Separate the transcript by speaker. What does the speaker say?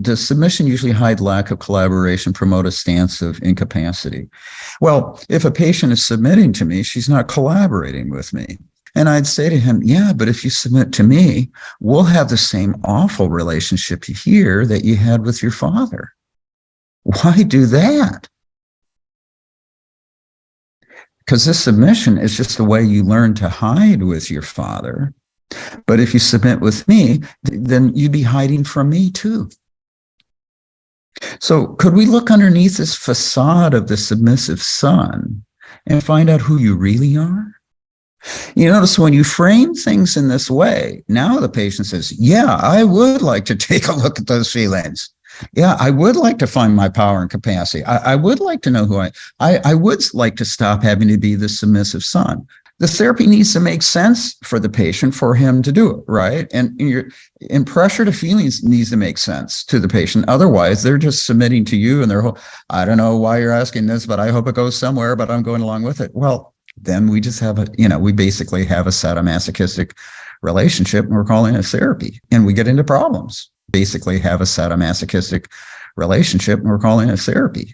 Speaker 1: Does submission usually hide lack of collaboration, promote a stance of incapacity? Well, if a patient is submitting to me, she's not collaborating with me. And I'd say to him, yeah, but if you submit to me, we'll have the same awful relationship here that you had with your father. Why do that? Because this submission is just the way you learn to hide with your father. But if you submit with me, then you'd be hiding from me too. So could we look underneath this facade of the submissive son and find out who you really are? You notice when you frame things in this way, now the patient says, yeah, I would like to take a look at those feelings. Yeah, I would like to find my power and capacity. I, I would like to know who I, I, I would like to stop having to be the submissive son the therapy needs to make sense for the patient for him to do it, right? And, and, and pressure to feelings needs to make sense to the patient. Otherwise, they're just submitting to you and they're, I don't know why you're asking this, but I hope it goes somewhere, but I'm going along with it. Well, then we just have a, you know, we basically have a sadomasochistic relationship and we're calling it therapy and we get into problems. Basically have a sadomasochistic relationship and we're calling it therapy.